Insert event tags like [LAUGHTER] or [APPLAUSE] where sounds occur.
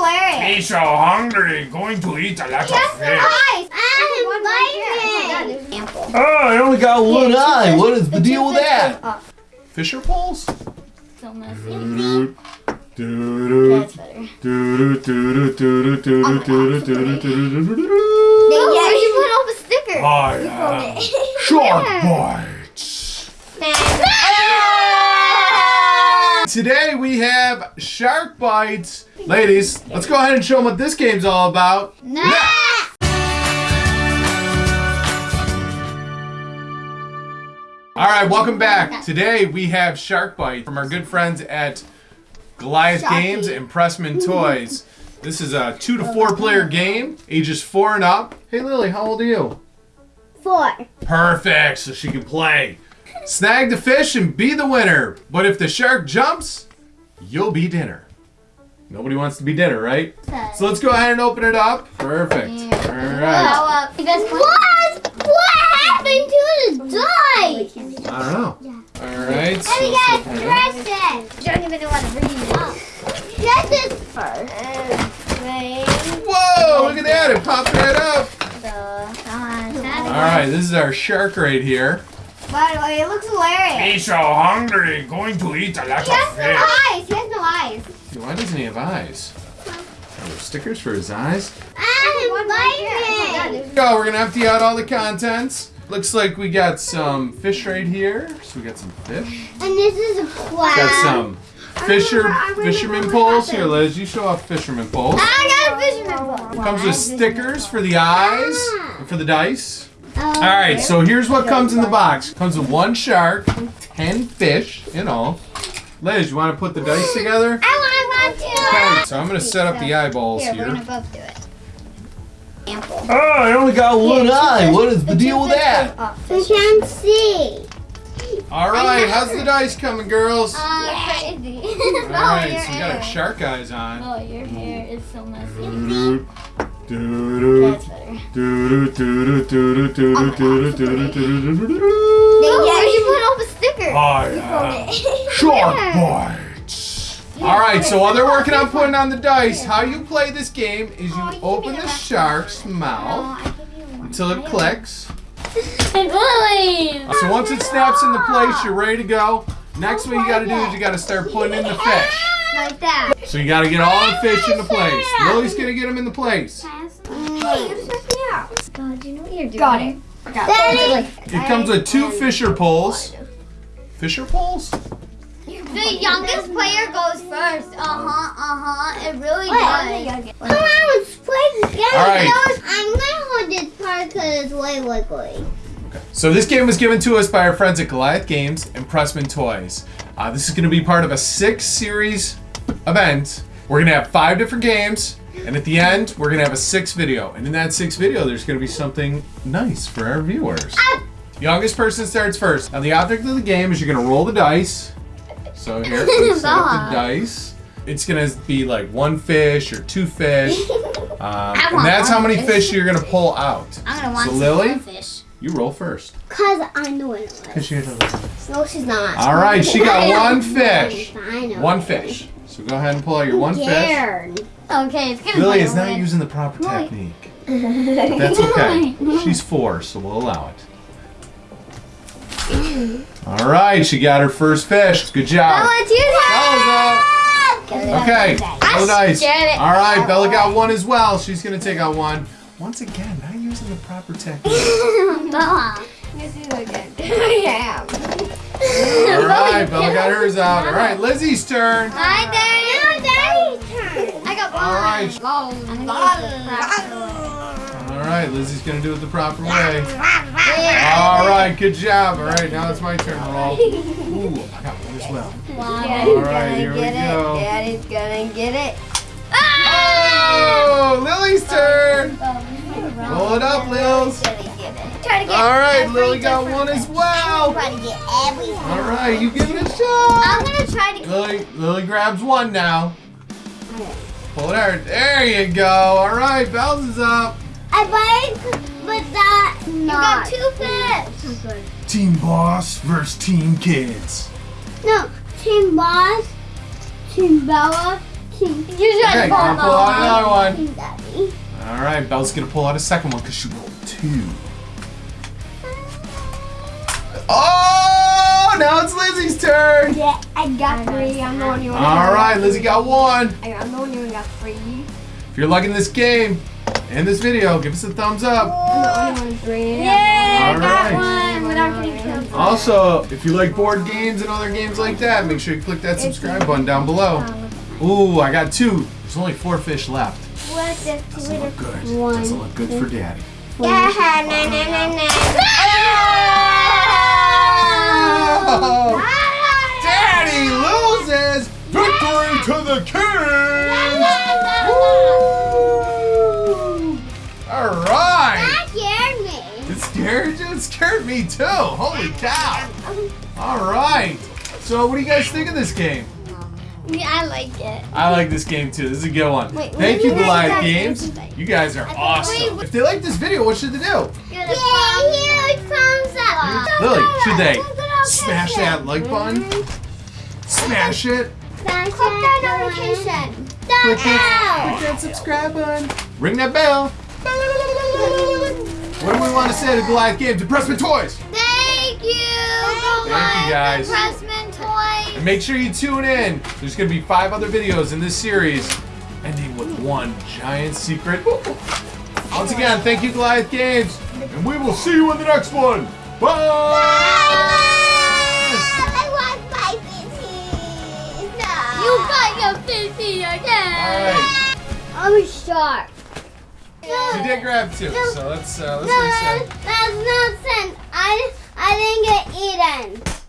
hilarious. He's so hungry, going to eat a lot Yes, of the fish. eyes. I invite him. Ample. Oh, I only got one Yeah, eye. two What fish- is the two deal with fish that? goes up. Fisher poles? So messy. Doo-doo, doo-doo, That's better. doo-doo. Oh, yeah, you put up a sticker. I You am put it. [LAUGHS] Shark Yeah. Bites. Today we have Shark Bites. Ladies, let's go ahead and show them what this game's all about. Nah. All right, welcome back. Today we have Shark Bite from our good friends at Goliath Sharky. Games and Pressman Toys. This is a two to four player game, ages four and up. Hey Lily, how old are you? Four. Perfect, so she can play. Snag the fish and be the winner. But if the shark jumps, you'll be dinner. Nobody wants to be dinner, right? So let's go ahead and open it up. Perfect. All right. You What? What happened to the dice? I don't know. All right. so Let me let's get open it up. dress it. Don't even know what to bring it up. Dress first. Whoa, look at that. It popped right up. Come on. Uh, All right, this is our shark right here. By the way, it looks hilarious. He's so hungry, going to eat a lot He has no eyes. He has no eyes. Why doesn't he have eyes? Are there oh, stickers for his eyes? I invite him. Go, we're gonna empty out all the contents. Looks like we got some fish right here. So we got some fish. And this is a crab. Got some fisher remember- I remember fisherman poles. Here, Liz, you show off fisherman poles. I got a fisherman pole. Comes with stickers for the eyes and for the dice. Oh, All right, so here's what comes in the box. Comes with one shark, ten fish in all. Liz, you want to put the dice together? I want to. Okay, so I'm gonna set up the eyeballs Here, we're gonna both do it. Ample. Oh, I only got one eye. What is the deal with that? We can't see. All right, how's the dice coming, girls? [LAUGHS] All Uh, crazy. right, so we got our shark eyes on. Oh, your hair is so messy. Doo-doo, doo-doo, That's better. doo-doo, doo-doo, doo-doo, doo-doo, doo-doo, doo-doo, doo-doo, doo-doo. Yeah, you put up a sticker. I am Shark Bites. All right, so while they're working on putting on the dice, how you play this game is you open the shark's mouth until it clicks. So once it snaps into place, you're ready to go. Next, what you got to do is you got to start putting in the fish. Like that. So you got to get all the fish into place. Lily's gonna get them into place. Hey, you check me out. God, you know what you're doing. Got it. Daddy. It comes with two fisher poles. Fisher poles? The youngest player goes first. Uh huh. Uh huh. It really does. Come on, let's play this game. All right. I'm gonna hold this part because it's way wiggly. So this game was given to us by our friends at Goliath Games and Pressman Toys. Uh, this is going to be part of a six series event. We're going to have five different games, and at the end, we're going to have a six video. And in that six video, there's going to be something nice for our viewers. Youngest person starts first. Now the object of the game is you're going to roll the dice. So here, [LAUGHS] set up the dice. It's going to be like one fish or two fish. [LAUGHS] Um, and that's how many fish. fish you're going to pull out. I'm gonna want So some Lily, fish. you roll first. Cause I'm the winner. Fish you No, she's not. All right, she got one [LAUGHS] fish. I know. One fish. So go ahead and pull out your one fish. Okay, it's gonna Lily is not using the proper technique. [LAUGHS] That's okay. She's four, so we'll allow it. All right, she got her first fish. Good job. Oh, it's you. Bella's Bella. Okay, Bella dice. Oh, scared. All right, Bella got one as well. She's gonna take out one. Once again, not using the proper [LAUGHS] technique. Bella. Let's do it again. [LAUGHS] yeah. All right, Bella got hers out. All right, Lizzie's turn. Hi, Daddy. Daddy's turn. I got one. All right. I'm gonna All right, Lizzie's gonna do it the proper way. All right, good job. All right, now it's my turn to roll. [LAUGHS] Ooh, I got one as well. Daddy's All right, here we get go. it. Daddy's gonna get it. Oh, oh Lily's right, Lily got one as well. Try to get everything. All right, you give it a I'm shot. gonna try to. Lily, Lily grabs one now. Pull it out. There you go. All right, Bells up. I like, but that not. You got two fish. Team Boss versus Team Kids. No, Team Boss, Team Bella, You Okay, should I'm gonna pull out another one. Daddy. All right, Belle's gonna pull out a second one because she rolled two. Oh, now it's Lizzie's turn. Yeah, I got three. I'm the only one. All right, Lizzie got one. I- I'm the only one who got three. If you're liking this game and this video, give us a thumbs up. I'm the only one with three. Yay, I got right. one without getting killed. Also, if you like board games and other games like that, make sure you click that subscribe button down below. Ooh, I got two. There's only four fish left. What the Doesn't look good. One. Doesn't look good for Daddy. Yeah, [LAUGHS] na na na na. [LAUGHS] the king. Woo! All right. That scared me. It scared you? It scared me too. Holy cow. All right. So, what do you guys think of this game? Yeah, I like it. I like this game too. This is a good one. Wait, Thank you, wait, Goliath Games. wait, wait. You guys are awesome. If they like this video, what should they do? Yeah, huge thumbs up. Lily, should they Don't go out smash that like button? Mm-hmm. Smash it. Smash that notification. Click Don't that, click that subscribe button. Ring that bell. What do we want to say to Goliath Games and Toys? Thank you. Thank you, guys. Pressman toys. And make sure you tune in. There's going to be five other videos in this series, ending with one giant secret. Once again, thank you, Goliath Games, and we will see you in the next one. Bye! I your fishy All again. right, I'm sharp. she did grab two, so let's uh, let's No, reset. that's not sense. I I didn't get eaten.